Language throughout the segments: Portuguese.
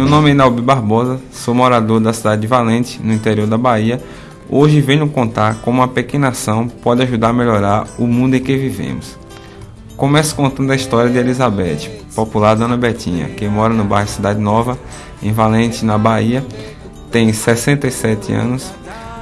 Meu nome é Inalbi Barbosa, sou morador da cidade de Valente, no interior da Bahia. Hoje venho contar como uma pequena ação pode ajudar a melhorar o mundo em que vivemos. Começo contando a história de Elizabeth, popular Dona Betinha, que mora no bairro Cidade Nova, em Valente, na Bahia, tem 67 anos,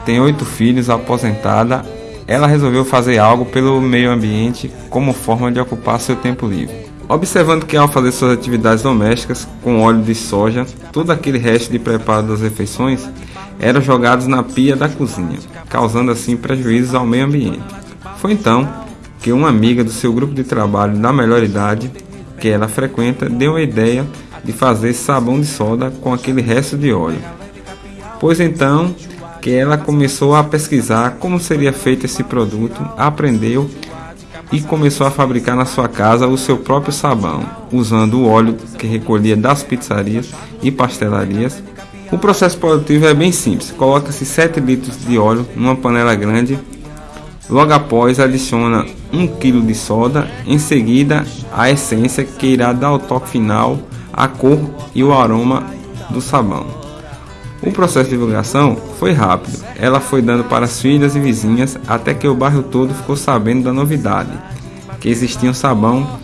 tem oito filhos, aposentada. Ela resolveu fazer algo pelo meio ambiente como forma de ocupar seu tempo livre. Observando que ao fazer suas atividades domésticas com óleo de soja, todo aquele resto de preparo das refeições eram jogados na pia da cozinha, causando assim prejuízos ao meio ambiente. Foi então que uma amiga do seu grupo de trabalho da melhor idade, que ela frequenta, deu a ideia de fazer sabão de soda com aquele resto de óleo. Pois então que ela começou a pesquisar como seria feito esse produto, aprendeu e começou a fabricar na sua casa o seu próprio sabão, usando o óleo que recolhia das pizzarias e pastelarias. O processo produtivo é bem simples: coloca-se 7 litros de óleo numa panela grande. Logo após, adiciona 1 kg de soda, em seguida, a essência que irá dar o toque final, a cor e o aroma do sabão. O processo de divulgação foi rápido. Ela foi dando para as filhas e vizinhas até que o bairro todo ficou sabendo da novidade, que existia um sabão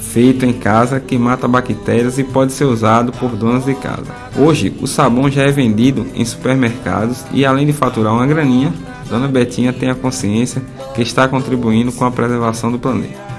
feito em casa que mata bactérias e pode ser usado por donas de casa. Hoje, o sabão já é vendido em supermercados e além de faturar uma graninha, Dona Betinha tem a consciência que está contribuindo com a preservação do planeta.